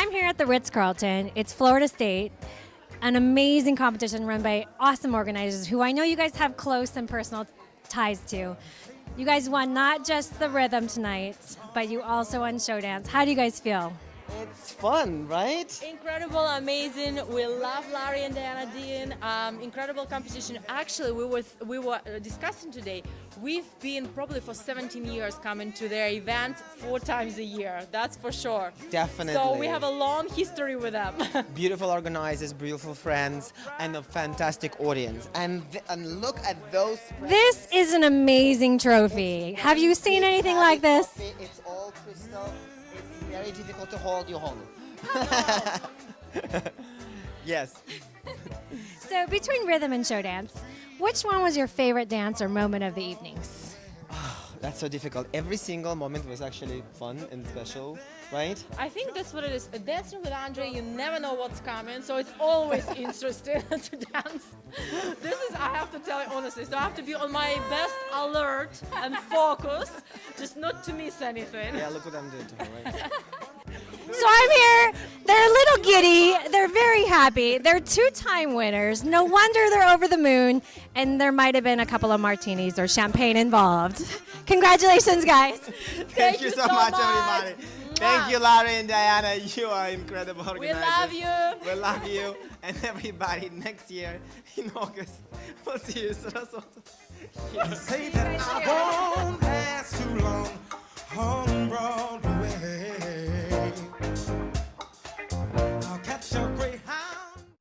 I'm here at the Ritz Carlton. It's Florida State, an amazing competition run by awesome organizers who I know you guys have close and personal ties to. You guys won not just the rhythm tonight, but you also won show dance. How do you guys feel? It's fun, right? Incredible, amazing. We love Larry and Diana Dean. Um, incredible competition. Actually, we were we were discussing today. We've been probably for 17 years coming to their events four times a year. That's for sure. Definitely. So we have a long history with them. beautiful organizers, beautiful friends, and a fantastic audience. And and look at those. This is an amazing trophy. Have you seen anything like this? Coffee, It's all crystal. It's very difficult to hold. You hold it. yes. So between rhythm and show dance, which one was your favorite dance or moment of the evenings? That's so difficult. Every single moment was actually fun and special, right? I think that's what it is. Dancing with Andre, you never know what's coming, so it's always interesting to dance. This is, I have to tell you honestly, so I have to be on my best alert and focus, just not to miss anything. Yeah, look what I'm doing to her, right? So I'm here. They're a little giddy. They're very happy. They're two-time winners. No wonder they're over the moon. And there might have been a couple of martinis or champagne involved. Congratulations, guys. Thank, you so, much, much. everybody. Thank you, Larry and Diana. You are incredible organizers. We love you. We love you. And everybody, next year in August, we'll see you. Sarasota.